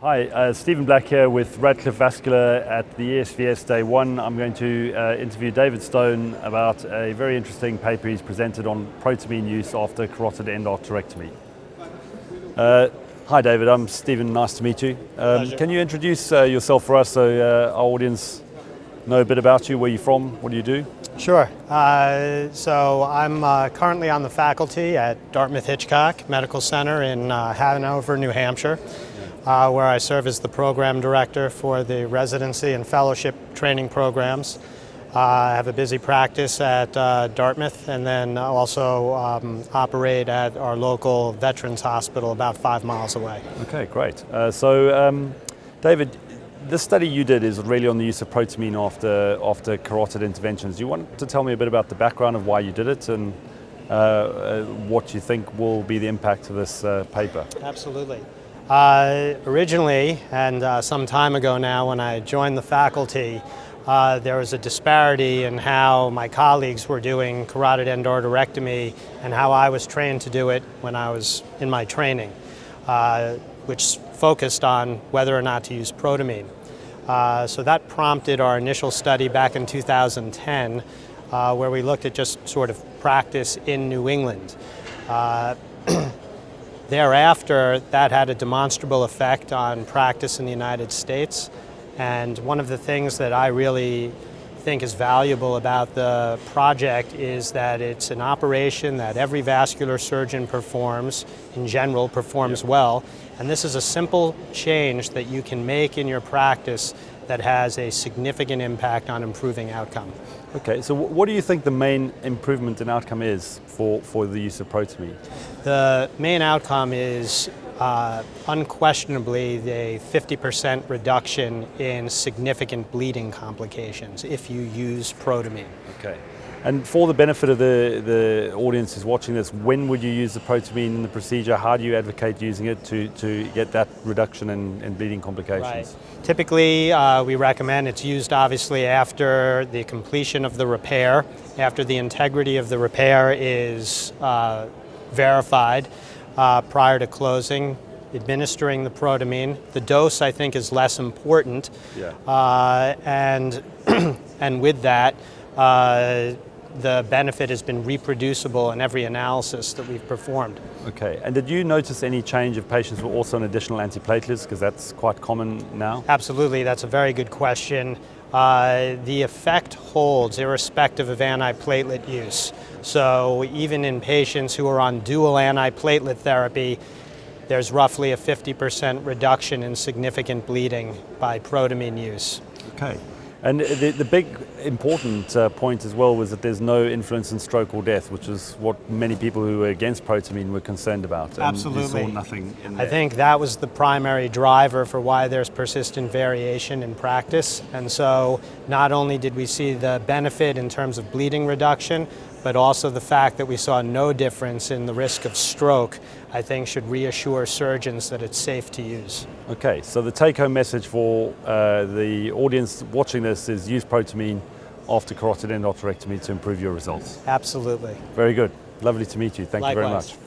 Hi, uh, Stephen Black here with Radcliffe Vascular at the ESVS Day 1. I'm going to uh, interview David Stone about a very interesting paper he's presented on protamine use after carotid endarterectomy. Uh, hi David, I'm Stephen, nice to meet you. Um, can you introduce uh, yourself for us so uh, our audience know a bit about you, where you're from, what do you do? Sure. Uh, so I'm currently on the faculty at Dartmouth Hitchcock Medical Center in Hanover, New Hampshire uh, where I serve as the program director for the residency and fellowship training programs. Uh, I have a busy practice at uh, Dartmouth and then also um, operate at our local Veterans Hospital about five miles away. Okay, great. Uh, so, um, David, this study you did is really on the use of protamine after, after carotid interventions. Do you want to tell me a bit about the background of why you did it and uh, uh, what you think will be the impact of this paper? Absolutely. Uh, originally, and uh, some time ago now when I joined the faculty, uh, there was a disparity in how my colleagues were doing carotid endarterectomy and how I was trained to do it when I was in my training, uh, which focused on whether or not to use protamine. Uh, so that prompted our initial study back in 2010 uh, where we looked at just sort of practice in New England. Thereafter, that had a demonstrable effect on practice in the United States. And one of the things that I really think is valuable about the project is that it's an operation that every vascular surgeon performs, in general, performs yeah. well. And this is a simple change that you can make in your practice that has a significant impact on improving outcome. Okay, so what do you think the main improvement in outcome is for, for the use of protamine? The main outcome is uh, unquestionably the 50% reduction in significant bleeding complications if you use protamine. Okay. And for the benefit of the, the audience who's watching this, when would you use the protamine in the procedure? How do you advocate using it to, to get that reduction in, in bleeding complications? Right. Typically, uh, we recommend it's used obviously after the completion of the repair, after the integrity of the repair is uh, verified uh, prior to closing administering the protamine. The dose, I think, is less important. Yeah. Uh, and, and with that, uh, the benefit has been reproducible in every analysis that we've performed. Okay, and did you notice any change if patients were also on additional antiplatelets, because that's quite common now? Absolutely, that's a very good question. Uh, the effect holds irrespective of antiplatelet use. So even in patients who are on dual antiplatelet therapy, there's roughly a 50% reduction in significant bleeding by protamine use. Okay. And the, the big important uh, point as well was that there's no influence in stroke or death, which is what many people who were against protamine were concerned about. Absolutely. nothing I think that was the primary driver for why there's persistent variation in practice. And so not only did we see the benefit in terms of bleeding reduction, but also the fact that we saw no difference in the risk of stroke, I think should reassure surgeons that it's safe to use. Okay, so the take-home message for uh, the audience watching this is use protamine after carotid endarterectomy to improve your results. Absolutely. Very good. Lovely to meet you. Thank Likewise. you very much.